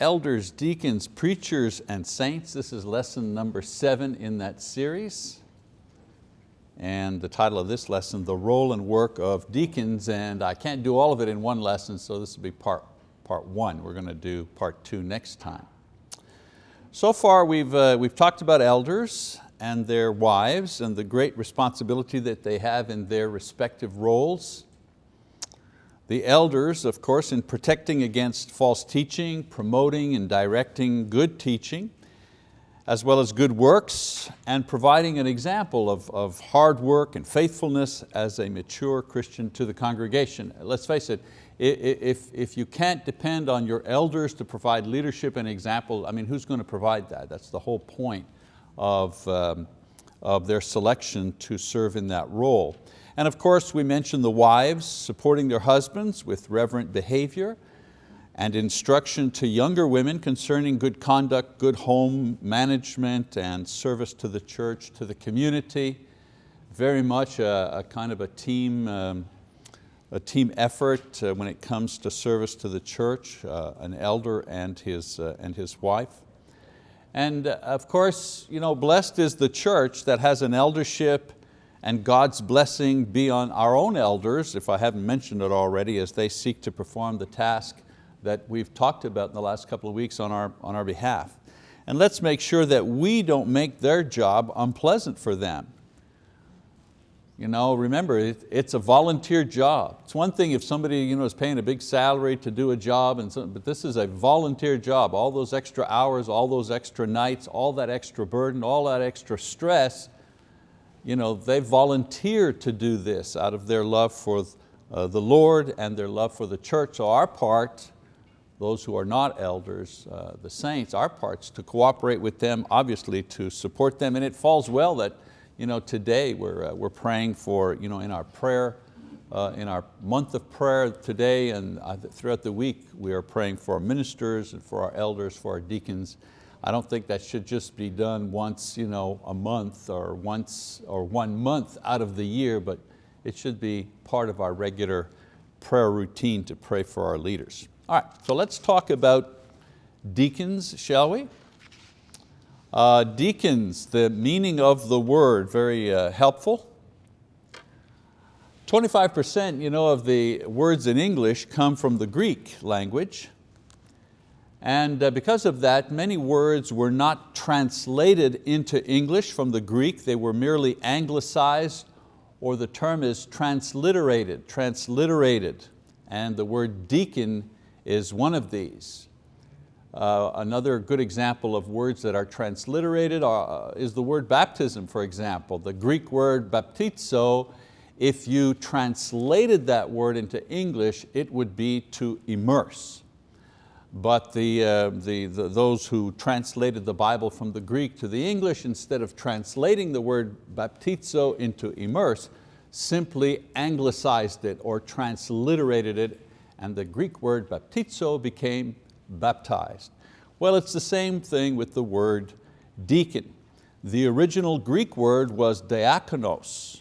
Elders, deacons, preachers, and saints. This is lesson number seven in that series. And the title of this lesson, The Role and Work of Deacons, and I can't do all of it in one lesson, so this will be part, part one. We're going to do part two next time. So far we've, uh, we've talked about elders and their wives and the great responsibility that they have in their respective roles. The elders, of course, in protecting against false teaching, promoting and directing good teaching, as well as good works, and providing an example of, of hard work and faithfulness as a mature Christian to the congregation. Let's face it, if, if you can't depend on your elders to provide leadership and example, I mean, who's going to provide that? That's the whole point of, um, of their selection to serve in that role. And of course, we mentioned the wives supporting their husbands with reverent behavior and instruction to younger women concerning good conduct, good home management and service to the church, to the community. Very much a, a kind of a team, um, a team effort uh, when it comes to service to the church, uh, an elder and his, uh, and his wife. And uh, of course, you know, blessed is the church that has an eldership and God's blessing be on our own elders, if I haven't mentioned it already, as they seek to perform the task that we've talked about in the last couple of weeks on our, on our behalf. And let's make sure that we don't make their job unpleasant for them. You know, remember, it, it's a volunteer job. It's one thing if somebody you know, is paying a big salary to do a job, and so, but this is a volunteer job. All those extra hours, all those extra nights, all that extra burden, all that extra stress, you know, they volunteered to do this out of their love for uh, the Lord and their love for the church. So our part, those who are not elders, uh, the saints, our part's to cooperate with them, obviously to support them. And it falls well that you know, today we're, uh, we're praying for, you know, in our prayer, uh, in our month of prayer today and uh, throughout the week, we are praying for our ministers and for our elders, for our deacons, I don't think that should just be done once you know, a month or once or one month out of the year, but it should be part of our regular prayer routine to pray for our leaders. All right, so let's talk about deacons, shall we? Uh, deacons, the meaning of the word, very uh, helpful. 25% you know, of the words in English come from the Greek language. And uh, because of that, many words were not translated into English from the Greek, they were merely anglicized, or the term is transliterated, transliterated. And the word deacon is one of these. Uh, another good example of words that are transliterated are, uh, is the word baptism, for example. The Greek word baptizo, if you translated that word into English, it would be to immerse but the, uh, the, the, those who translated the Bible from the Greek to the English, instead of translating the word baptizo into immerse, simply anglicized it or transliterated it, and the Greek word baptizo became baptized. Well, it's the same thing with the word deacon. The original Greek word was diakonos,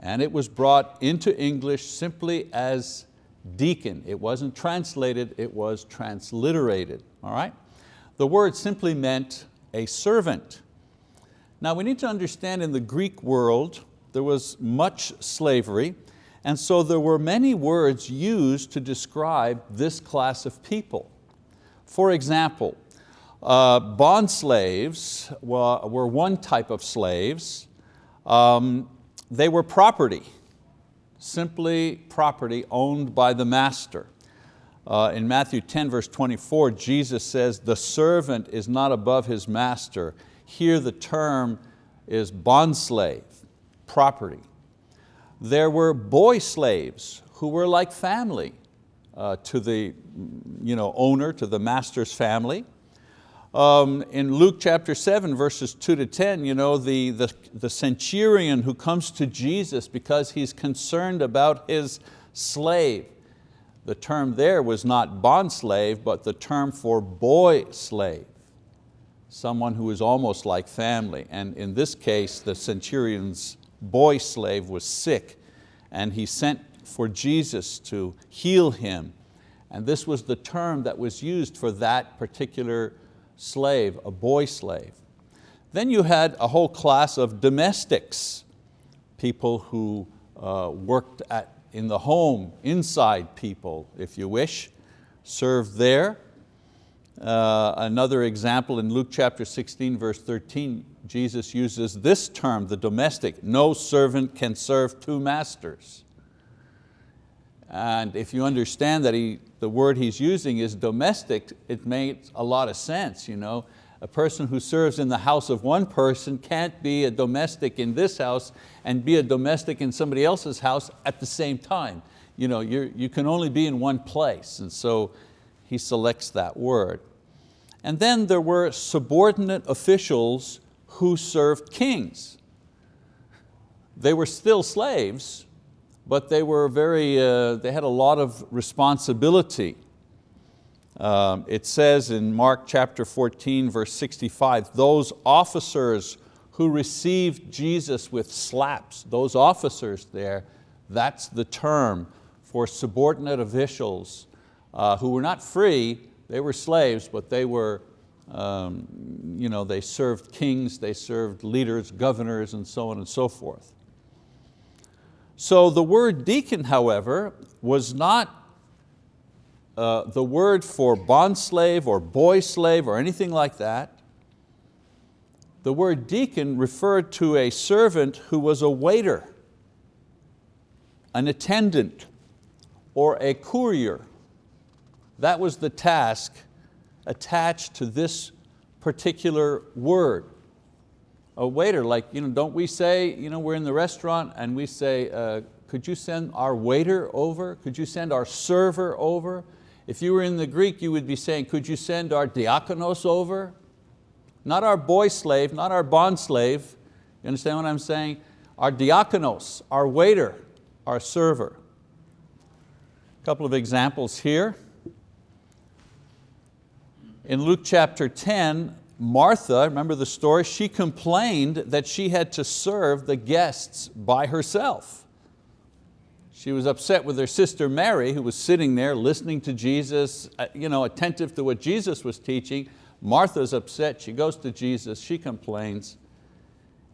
and it was brought into English simply as deacon. It wasn't translated, it was transliterated, all right? The word simply meant a servant. Now we need to understand in the Greek world, there was much slavery, and so there were many words used to describe this class of people. For example, uh, bond slaves were, one type of slaves. Um, they were property simply property owned by the master. Uh, in Matthew 10 verse 24, Jesus says, the servant is not above his master. Here the term is bondslave, property. There were boy slaves who were like family uh, to the you know, owner, to the master's family. Um, in Luke chapter 7, verses 2 to 10, you know, the, the, the centurion who comes to Jesus because he's concerned about his slave. The term there was not bond slave, but the term for boy slave. Someone who is almost like family. And in this case, the centurion's boy slave was sick and he sent for Jesus to heal him And this was the term that was used for that particular slave, a boy slave. Then you had a whole class of domestics, people who uh, worked at, in the home, inside people, if you wish, served there. Uh, another example in Luke chapter 16, verse 13, Jesus uses this term, the domestic, no servant can serve two masters. And if you understand that he, the word he's using is domestic, it makes a lot of sense. You know? A person who serves in the house of one person can't be a domestic in this house and be a domestic in somebody else's house at the same time. You, know, you you can only be in one place, and so he selects that word. And then there were subordinate officials who served kings. They were still slaves, but they were very, uh, they had a lot of responsibility. Um, it says in Mark chapter 14, verse 65, those officers who received Jesus with slaps, those officers there, that's the term for subordinate officials uh, who were not free, they were slaves, but they were um, you know, they served kings, they served leaders, governors, and so on and so forth. So the word deacon, however, was not uh, the word for bond slave or boy slave or anything like that. The word deacon referred to a servant who was a waiter, an attendant, or a courier. That was the task attached to this particular word. A waiter, like, you know, don't we say, you know, we're in the restaurant and we say, uh, could you send our waiter over? Could you send our server over? If you were in the Greek, you would be saying, could you send our diakonos over? Not our boy slave, not our bond slave. You understand what I'm saying? Our diakonos, our waiter, our server. A couple of examples here. In Luke chapter 10, Martha, remember the story, she complained that she had to serve the guests by herself. She was upset with her sister Mary, who was sitting there listening to Jesus, uh, you know, attentive to what Jesus was teaching. Martha's upset, she goes to Jesus, she complains.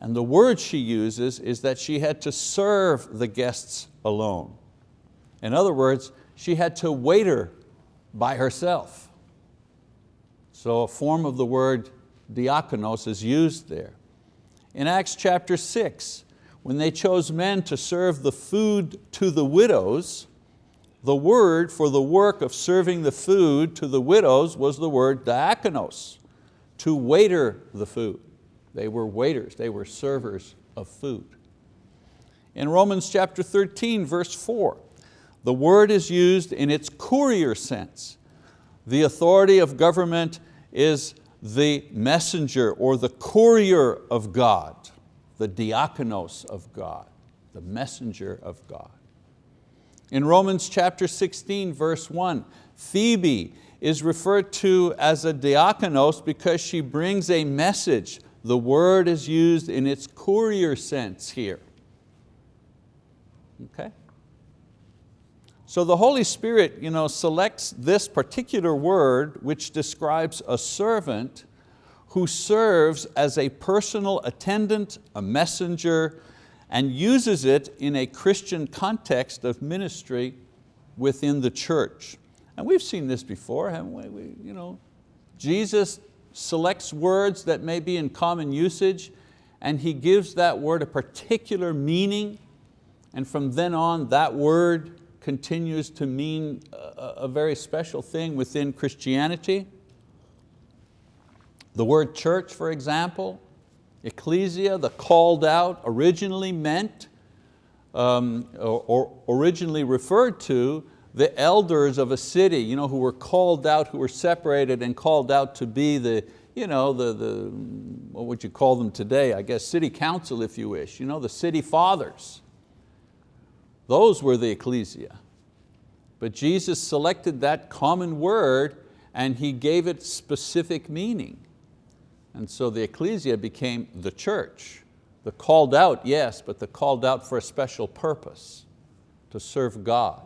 And the word she uses is that she had to serve the guests alone. In other words, she had to waiter by herself. So a form of the word diakonos is used there. In Acts chapter six, when they chose men to serve the food to the widows, the word for the work of serving the food to the widows was the word diakonos, to waiter the food. They were waiters, they were servers of food. In Romans chapter 13, verse four, the word is used in its courier sense. The authority of government is the messenger or the courier of God, the diakonos of God, the messenger of God. In Romans chapter 16, verse one, Phoebe is referred to as a diakonos because she brings a message. The word is used in its courier sense here. Okay? So the Holy Spirit you know, selects this particular word which describes a servant who serves as a personal attendant, a messenger, and uses it in a Christian context of ministry within the church. And we've seen this before, haven't we? we you know, Jesus selects words that may be in common usage and He gives that word a particular meaning and from then on that word continues to mean a, a very special thing within Christianity. The word church, for example, ecclesia, the called out, originally meant um, or, or, originally referred to the elders of a city you know, who were called out, who were separated and called out to be the, you know, the, the, what would you call them today? I guess city council if you wish, you know, the city fathers. Those were the ecclesia. But Jesus selected that common word and He gave it specific meaning. And so the ecclesia became the church. The called out, yes, but the called out for a special purpose, to serve God,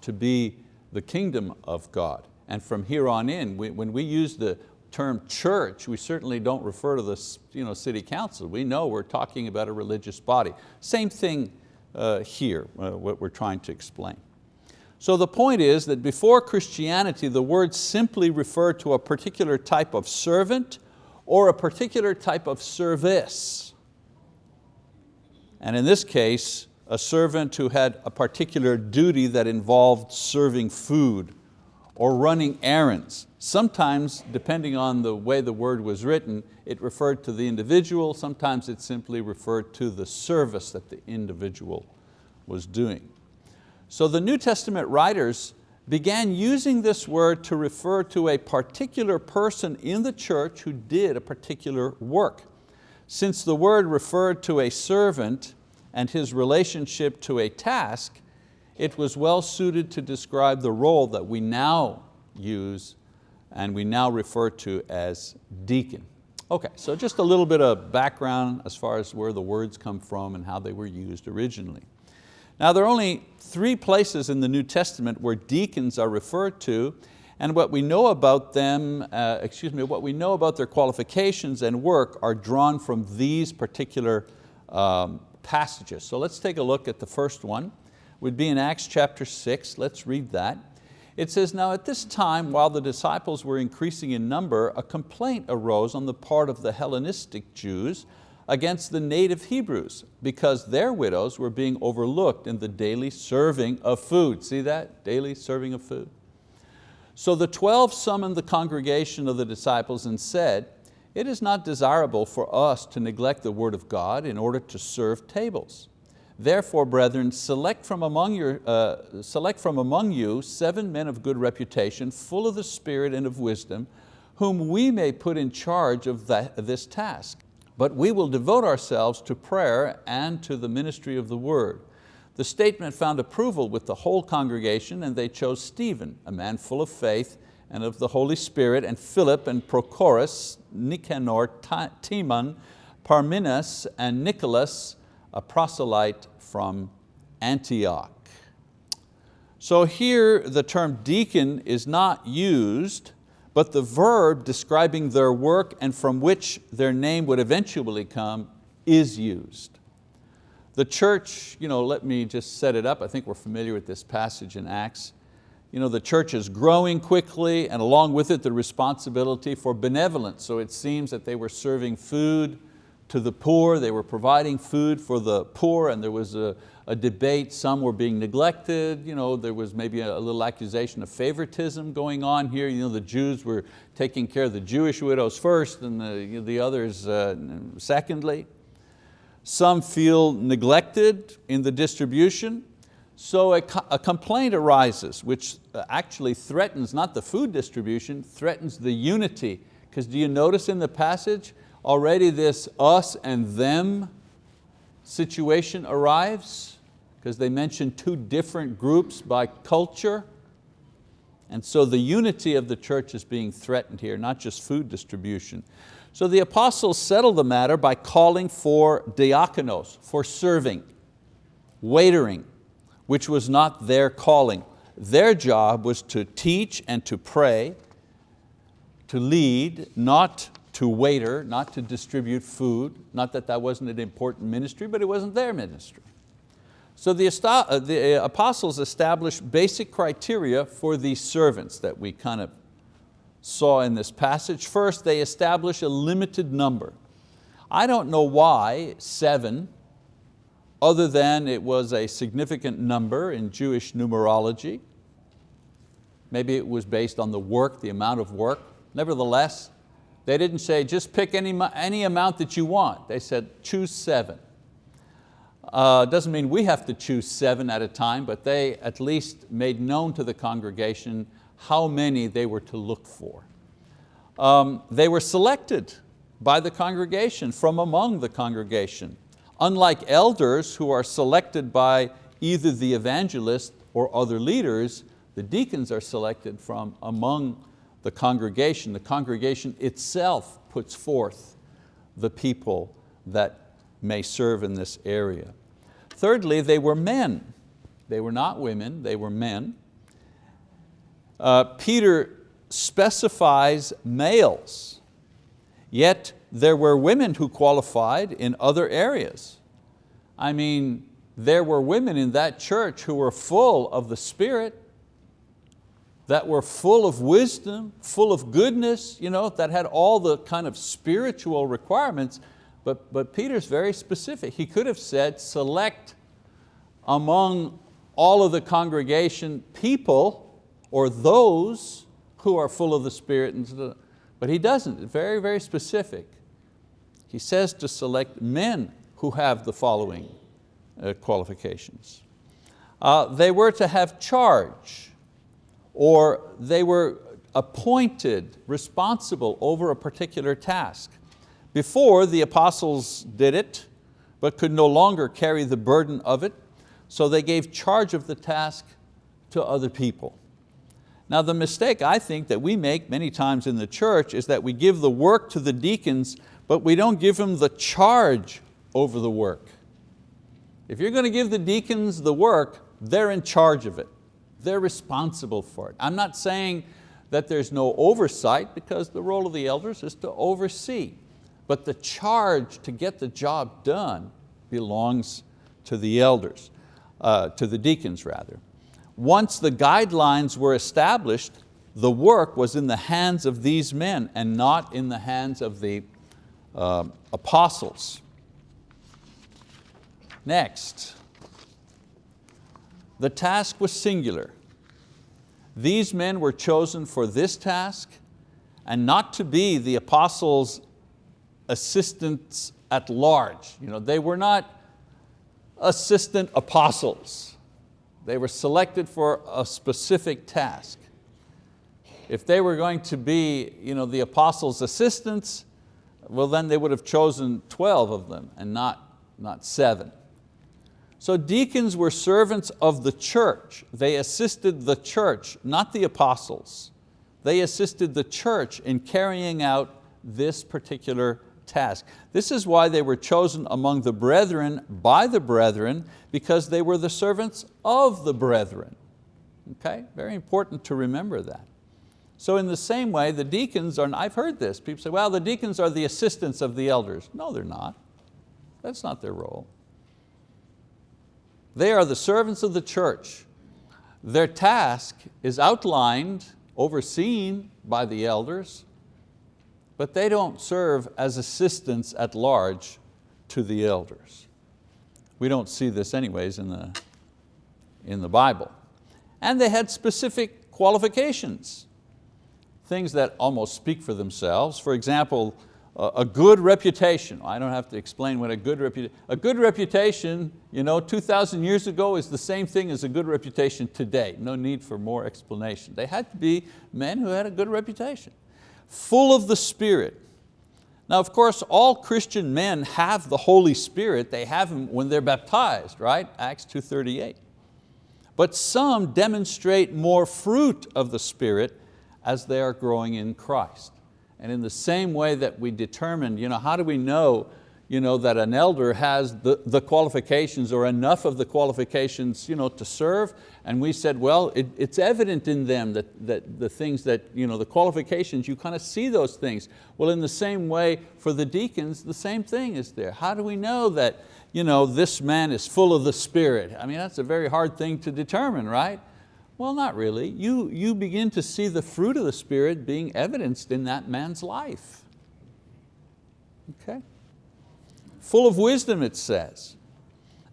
to be the kingdom of God. And from here on in, we, when we use the term church, we certainly don't refer to the you know, city council. We know we're talking about a religious body. Same thing here, uh, what we're trying to explain. So the point is that before Christianity, the word simply referred to a particular type of servant or a particular type of service. And in this case, a servant who had a particular duty that involved serving food or running errands. Sometimes, depending on the way the word was written, it referred to the individual, sometimes it simply referred to the service that the individual was doing. So the New Testament writers began using this word to refer to a particular person in the church who did a particular work. Since the word referred to a servant and his relationship to a task, it was well suited to describe the role that we now use and we now refer to as deacon. Okay, so just a little bit of background as far as where the words come from and how they were used originally. Now there are only three places in the New Testament where deacons are referred to and what we know about them, uh, excuse me, what we know about their qualifications and work are drawn from these particular um, passages. So let's take a look at the first one. Would be in Acts chapter six, let's read that. It says, now at this time, while the disciples were increasing in number, a complaint arose on the part of the Hellenistic Jews against the native Hebrews because their widows were being overlooked in the daily serving of food. See that, daily serving of food? So the 12 summoned the congregation of the disciples and said, it is not desirable for us to neglect the word of God in order to serve tables. Therefore, brethren, select from, among your, uh, select from among you seven men of good reputation, full of the Spirit and of wisdom, whom we may put in charge of that, this task. But we will devote ourselves to prayer and to the ministry of the word. The statement found approval with the whole congregation and they chose Stephen, a man full of faith and of the Holy Spirit, and Philip and Prochorus, Nicanor, Timon, Parmenas, and Nicholas, a proselyte from Antioch. So here the term deacon is not used but the verb describing their work and from which their name would eventually come is used. The church, you know, let me just set it up, I think we're familiar with this passage in Acts. You know, the church is growing quickly and along with it the responsibility for benevolence. So it seems that they were serving food to the poor, they were providing food for the poor and there was a, a debate, some were being neglected, you know, there was maybe a, a little accusation of favoritism going on here. You know, the Jews were taking care of the Jewish widows first and the, you know, the others uh, secondly. Some feel neglected in the distribution. So a, a complaint arises which uh, actually threatens not the food distribution, threatens the unity. Because do you notice in the passage, already this us and them situation arrives? because they mention two different groups by culture. And so the unity of the church is being threatened here, not just food distribution. So the apostles settle the matter by calling for diakonos, for serving, waitering, which was not their calling. Their job was to teach and to pray, to lead, not to waiter, not to distribute food. Not that that wasn't an important ministry, but it wasn't their ministry. So the, uh, the uh, apostles established basic criteria for these servants that we kind of saw in this passage. First, they establish a limited number. I don't know why seven, other than it was a significant number in Jewish numerology. Maybe it was based on the work, the amount of work. Nevertheless, they didn't say just pick any, any amount that you want. They said choose seven. Uh, doesn't mean we have to choose seven at a time, but they at least made known to the congregation how many they were to look for. Um, they were selected by the congregation, from among the congregation. Unlike elders who are selected by either the evangelist or other leaders, the deacons are selected from among the congregation. The congregation itself puts forth the people that may serve in this area. Thirdly, they were men. They were not women, they were men. uh, Peter specifies males, yet there were women who qualified in other areas. I mean, there were women in that church who were full of the Spirit, that were full of wisdom, full of goodness, you know, that had all the kind of spiritual requirements, but, but Peter's very specific. He could have said, select among all of the congregation people or those who are full of the Spirit, but he doesn't, very, very specific. He says to select men who have the following uh, qualifications. Uh, they were to have charge, or they were appointed, responsible over a particular task. Before, the apostles did it, but could no longer carry the burden of it, so they gave charge of the task to other people. Now the mistake I think that we make many times in the church is that we give the work to the deacons, but we don't give them the charge over the work. If you're going to give the deacons the work, they're in charge of it. They're responsible for it. I'm not saying that there's no oversight because the role of the elders is to oversee. But the charge to get the job done belongs to the elders, uh, to the deacons rather. Once the guidelines were established, the work was in the hands of these men and not in the hands of the uh, apostles. Next, the task was singular. These men were chosen for this task and not to be the apostles' assistants at large. You know, they were not assistant apostles. They were selected for a specific task. If they were going to be you know, the apostles' assistants, well then they would have chosen 12 of them and not, not seven. So deacons were servants of the church. They assisted the church, not the apostles. They assisted the church in carrying out this particular task. This is why they were chosen among the brethren by the brethren because they were the servants of the brethren. Okay, very important to remember that. So in the same way, the deacons are, I've heard this, people say, well, the deacons are the assistants of the elders. No, they're not. That's not their role. They are the servants of the church. Their task is outlined, overseen by the elders, but they don't serve as assistants at large to the elders. We don't see this anyways in the, in the Bible. And they had specific qualifications, things that almost speak for themselves. For example, a good reputation. I don't have to explain what a good reputation, a good reputation, you know, 2,000 years ago is the same thing as a good reputation today. No need for more explanation. They had to be men who had a good reputation. Full of the Spirit. Now of course, all Christian men have the Holy Spirit. They have Him when they're baptized, right? Acts 2.38. But some demonstrate more fruit of the Spirit as they are growing in Christ. And in the same way that we determined, you know, how do we know, you know, that an elder has the, the qualifications or enough of the qualifications you know, to serve? And we said, well, it, it's evident in them that, that the things that, you know, the qualifications, you kind of see those things. Well, in the same way for the deacons, the same thing is there. How do we know that you know, this man is full of the Spirit? I mean, that's a very hard thing to determine, right? Well, not really. You, you begin to see the fruit of the Spirit being evidenced in that man's life. Okay? Full of wisdom, it says.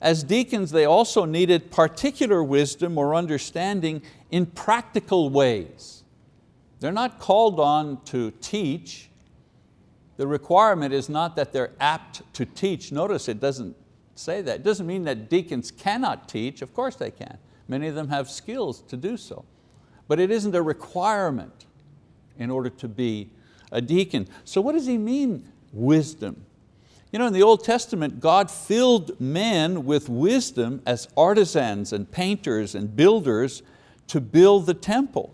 As deacons, they also needed particular wisdom or understanding in practical ways. They're not called on to teach. The requirement is not that they're apt to teach. Notice it doesn't say that. It doesn't mean that deacons cannot teach, of course they can. Many of them have skills to do so. But it isn't a requirement in order to be a deacon. So what does he mean, wisdom? You know, in the Old Testament, God filled men with wisdom as artisans and painters and builders to build the temple.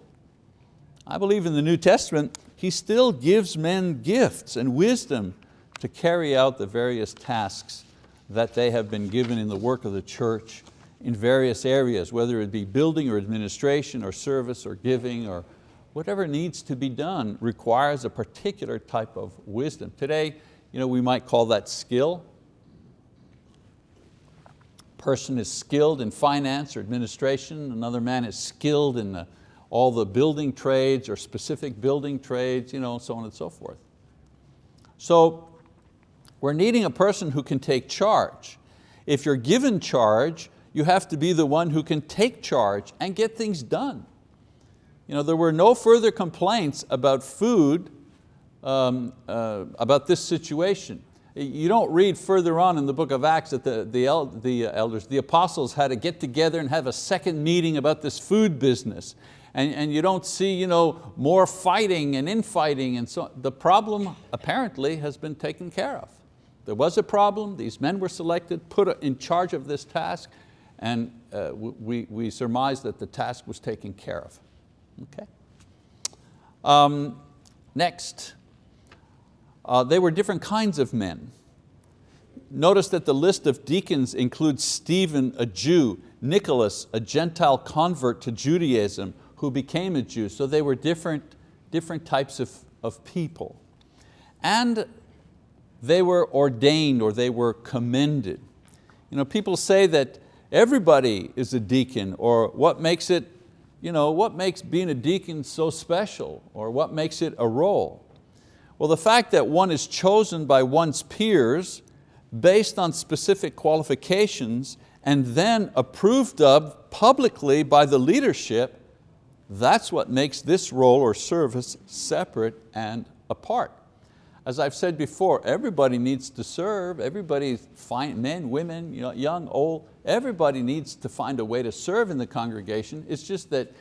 I believe in the New Testament, He still gives men gifts and wisdom to carry out the various tasks that they have been given in the work of the church in various areas, whether it be building or administration or service or giving or whatever needs to be done requires a particular type of wisdom. Today, you know, we might call that skill. Person is skilled in finance or administration, another man is skilled in the, all the building trades or specific building trades, you know, so on and so forth. So we're needing a person who can take charge. If you're given charge, you have to be the one who can take charge and get things done. You know, there were no further complaints about food, um, uh, about this situation. You don't read further on in the book of Acts that the, the, el the elders, the apostles had to get together and have a second meeting about this food business. And, and you don't see you know, more fighting and infighting and so The problem apparently has been taken care of. There was a problem, these men were selected, put in charge of this task, and uh, we, we surmised that the task was taken care of. Okay. Um, next, uh, they were different kinds of men. Notice that the list of deacons includes Stephen, a Jew, Nicholas, a Gentile convert to Judaism who became a Jew. So they were different, different types of, of people. And they were ordained or they were commended. You know, people say that everybody is a deacon or what makes it, you know, what makes being a deacon so special or what makes it a role? Well, the fact that one is chosen by one's peers based on specific qualifications and then approved of publicly by the leadership, that's what makes this role or service separate and apart. As I've said before, everybody needs to serve, everybody, fine, men, women, you know, young, old, everybody needs to find a way to serve in the congregation. It's just that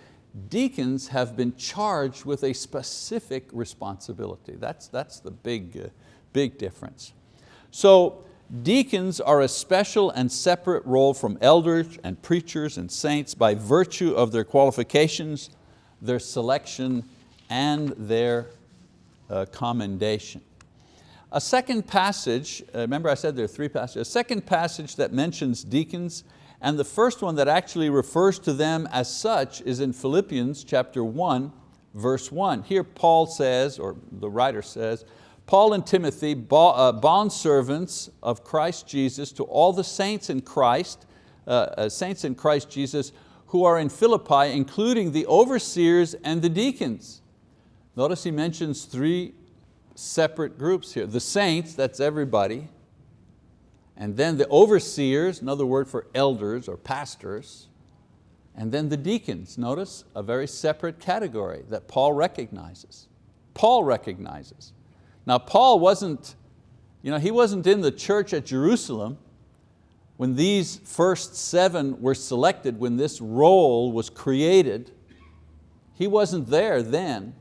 deacons have been charged with a specific responsibility. That's, that's the big, uh, big difference. So deacons are a special and separate role from elders and preachers and saints by virtue of their qualifications, their selection, and their uh, commendation. A second passage, uh, remember I said there are three passages, a second passage that mentions deacons and the first one that actually refers to them as such is in Philippians chapter 1, verse 1. Here Paul says, or the writer says, Paul and Timothy, uh, bondservants of Christ Jesus to all the saints in Christ, uh, uh, saints in Christ Jesus who are in Philippi, including the overseers and the deacons. Notice he mentions three separate groups here. The saints, that's everybody. And then the overseers, another word for elders or pastors. And then the deacons, notice a very separate category that Paul recognizes. Paul recognizes. Now Paul wasn't, you know, he wasn't in the church at Jerusalem when these first seven were selected, when this role was created. He wasn't there then.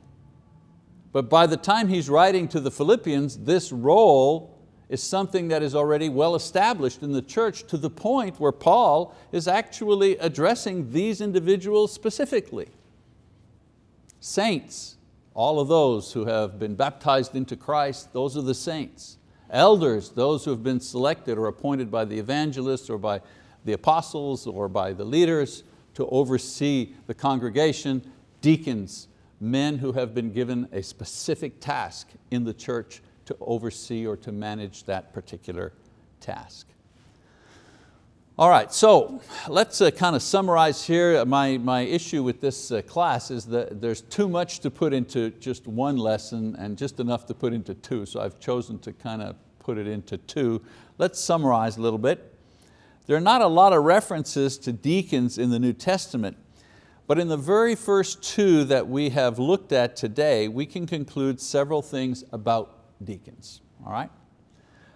But by the time he's writing to the Philippians, this role is something that is already well established in the church to the point where Paul is actually addressing these individuals specifically. Saints, all of those who have been baptized into Christ, those are the saints. Elders, those who have been selected or appointed by the evangelists or by the apostles or by the leaders to oversee the congregation. Deacons, men who have been given a specific task in the church to oversee or to manage that particular task. All right, so let's uh, kind of summarize here. My, my issue with this uh, class is that there's too much to put into just one lesson and just enough to put into two, so I've chosen to kind of put it into two. Let's summarize a little bit. There are not a lot of references to deacons in the New Testament, but in the very first two that we have looked at today, we can conclude several things about deacons, all right?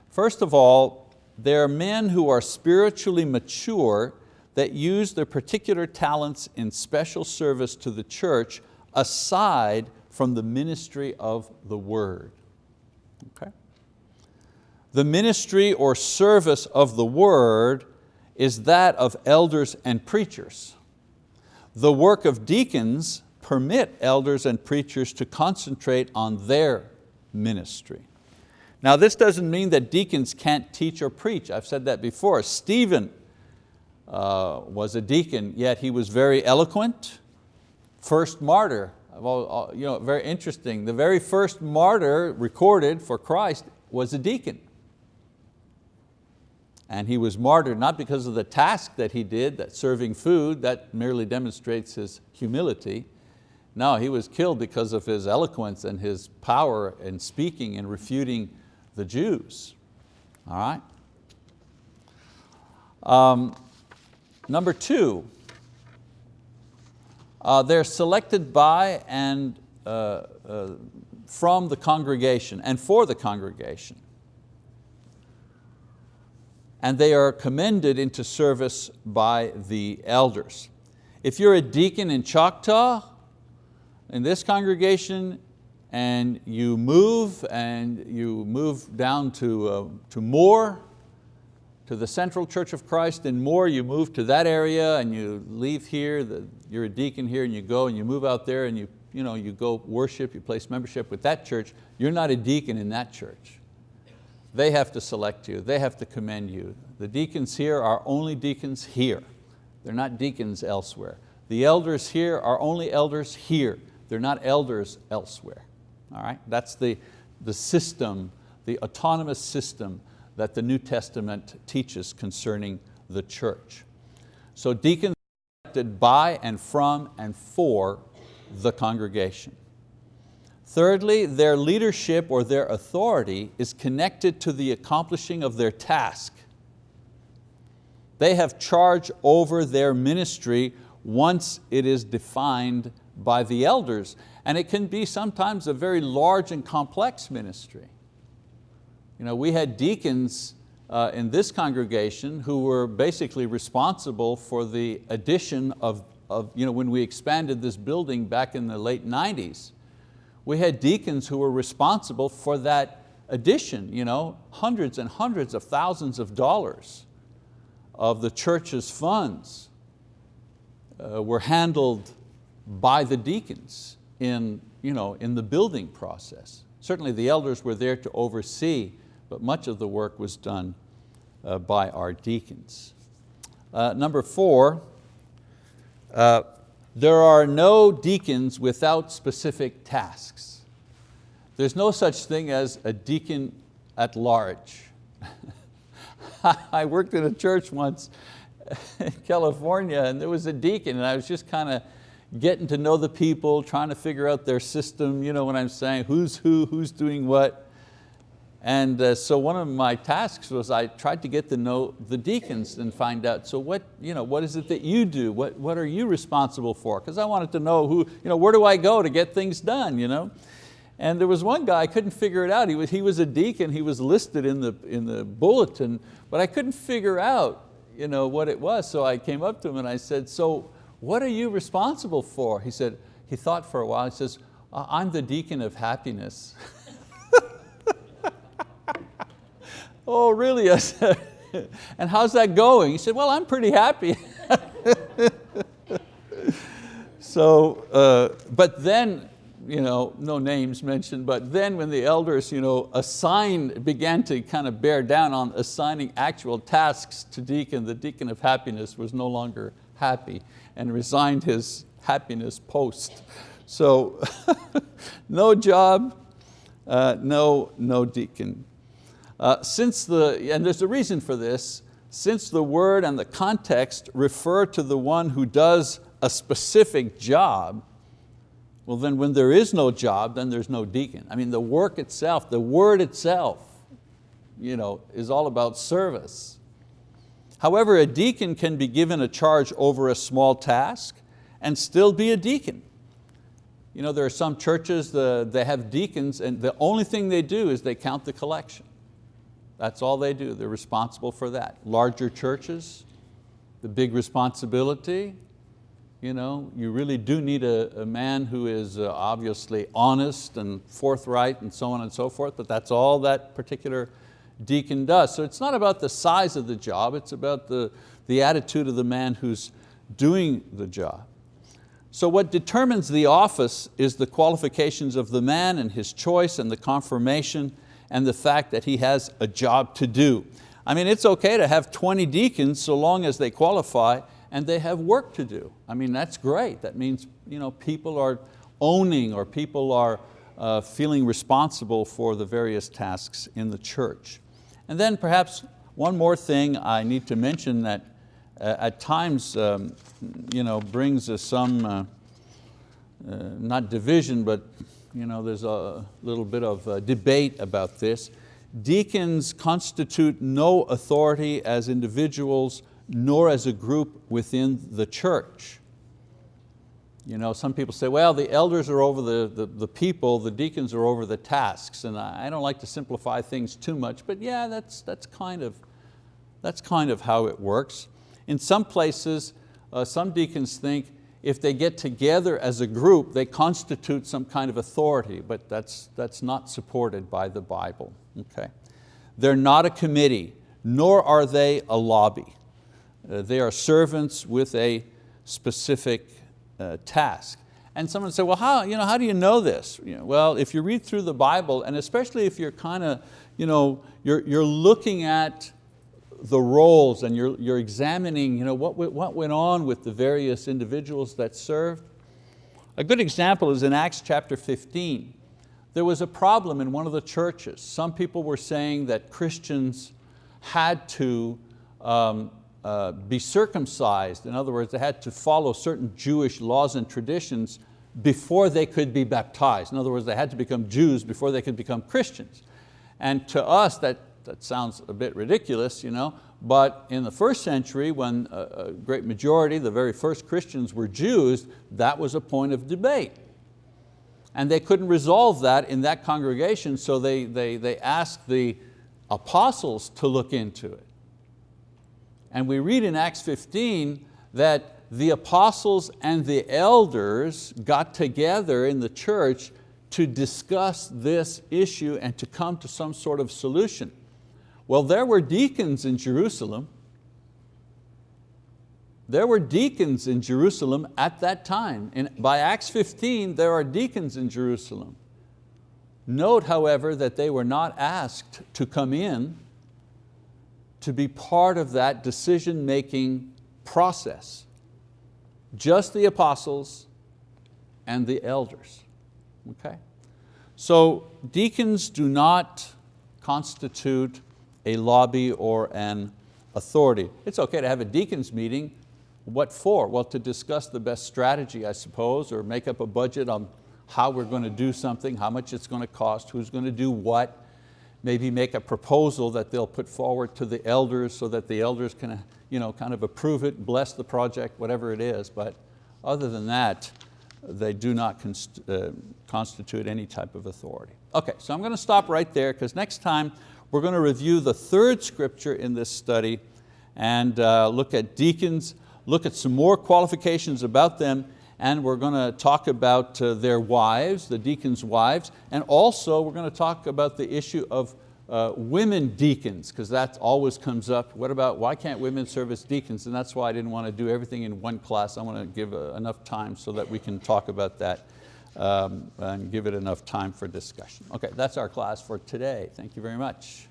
First of all, they are men who are spiritually mature that use their particular talents in special service to the church aside from the ministry of the word. Okay? The ministry or service of the word is that of elders and preachers. The work of deacons permit elders and preachers to concentrate on their ministry. Now this doesn't mean that deacons can't teach or preach. I've said that before. Stephen, uh, was a deacon, yet he was very eloquent, first martyr. Well, you know, very interesting. The very first martyr recorded for Christ was a deacon. And he was martyred not because of the task that he did, that serving food, that merely demonstrates his humility. No, he was killed because of his eloquence and his power in speaking and refuting the Jews. All right? Um, number two, uh, they're selected by and uh, uh, from the congregation and for the congregation and they are commended into service by the elders. If you're a deacon in Choctaw, in this congregation, and you move and you move down to, uh, to Moore, to the Central Church of Christ in Moore, you move to that area and you leave here, the, you're a deacon here and you go and you move out there and you, you, know, you go worship, you place membership with that church, you're not a deacon in that church. They have to select you, they have to commend you. The deacons here are only deacons here. They're not deacons elsewhere. The elders here are only elders here. They're not elders elsewhere. All right? That's the, the system, the autonomous system that the New Testament teaches concerning the church. So deacons are elected by and from and for the congregation. Thirdly, their leadership or their authority is connected to the accomplishing of their task. They have charge over their ministry once it is defined by the elders. And it can be sometimes a very large and complex ministry. You know, we had deacons uh, in this congregation who were basically responsible for the addition of, of you know, when we expanded this building back in the late 90s we had deacons who were responsible for that addition, you know, hundreds and hundreds of thousands of dollars of the church's funds uh, were handled by the deacons in, you know, in the building process. Certainly the elders were there to oversee, but much of the work was done uh, by our deacons. Uh, number four, uh, there are no deacons without specific tasks. There's no such thing as a deacon at large. I worked in a church once in California and there was a deacon and I was just kind of getting to know the people, trying to figure out their system, you know what I'm saying, who's who, who's doing what. And uh, so one of my tasks was I tried to get to know the deacons and find out, so what, you know, what is it that you do? What, what are you responsible for? Because I wanted to know who, you know, where do I go to get things done? You know? And there was one guy, I couldn't figure it out. He was, he was a deacon, he was listed in the, in the bulletin, but I couldn't figure out you know, what it was. So I came up to him and I said, so what are you responsible for? He said, he thought for a while, he says, I'm the deacon of happiness. oh, really? I said, and how's that going? He said, well, I'm pretty happy. so, uh, but then, you know, no names mentioned, but then when the elders you know, assigned, began to kind of bear down on assigning actual tasks to deacon, the deacon of happiness was no longer happy and resigned his happiness post. So no job, uh, no, no deacon. Uh, since the, and there's a reason for this, since the word and the context refer to the one who does a specific job, well then when there is no job, then there's no deacon. I mean the work itself, the word itself, you know, is all about service. However, a deacon can be given a charge over a small task and still be a deacon. You know, there are some churches, the, they have deacons and the only thing they do is they count the collection. That's all they do, they're responsible for that. Larger churches, the big responsibility, you know, you really do need a, a man who is uh, obviously honest and forthright and so on and so forth, but that's all that particular deacon does. So it's not about the size of the job, it's about the, the attitude of the man who's doing the job. So what determines the office is the qualifications of the man and his choice and the confirmation and the fact that he has a job to do. I mean, it's okay to have 20 deacons so long as they qualify and they have work to do. I mean, that's great. That means you know, people are owning or people are uh, feeling responsible for the various tasks in the church. And then perhaps one more thing I need to mention that uh, at times um, you know, brings us some, uh, uh, not division, but you know, there's a little bit of uh, debate about this. Deacons constitute no authority as individuals nor as a group within the church. You know, some people say, well, the elders are over the, the, the, people, the deacons are over the tasks, and I don't like to simplify things too much, but yeah, that's, that's, kind, of, that's kind of how it works. In some places, uh, some deacons think if they get together as a group, they constitute some kind of authority, but that's, that's not supported by the Bible. Okay? They're not a committee, nor are they a lobby. Uh, they are servants with a specific uh, task. And someone said, well, how, you know, how do you know this? You know, well, if you read through the Bible, and especially if you're kind of, you know, you're, you're looking at the roles and you're, you're examining you know, what, what went on with the various individuals that served. A good example is in Acts chapter 15. There was a problem in one of the churches. Some people were saying that Christians had to um, uh, be circumcised. In other words, they had to follow certain Jewish laws and traditions before they could be baptized. In other words, they had to become Jews before they could become Christians. And to us, that that sounds a bit ridiculous, you know, but in the first century when a great majority, the very first Christians were Jews, that was a point of debate. And they couldn't resolve that in that congregation, so they, they, they asked the apostles to look into it. And we read in Acts 15 that the apostles and the elders got together in the church to discuss this issue and to come to some sort of solution. Well, there were deacons in Jerusalem. There were deacons in Jerusalem at that time. And by Acts 15, there are deacons in Jerusalem. Note, however, that they were not asked to come in to be part of that decision-making process. Just the apostles and the elders, okay? So deacons do not constitute a lobby or an authority. It's okay to have a deacon's meeting. What for? Well, to discuss the best strategy, I suppose, or make up a budget on how we're going to do something, how much it's going to cost, who's going to do what, maybe make a proposal that they'll put forward to the elders so that the elders can you know, kind of approve it, bless the project, whatever it is. But other than that, they do not const uh, constitute any type of authority. Okay, so I'm going to stop right there because next time we're going to review the third scripture in this study and uh, look at deacons, look at some more qualifications about them, and we're going to talk about uh, their wives, the deacons' wives, and also we're going to talk about the issue of uh, women deacons, because that always comes up. What about, why can't women serve as deacons? And that's why I didn't want to do everything in one class. I want to give uh, enough time so that we can talk about that um, and give it enough time for discussion. Okay, that's our class for today. Thank you very much.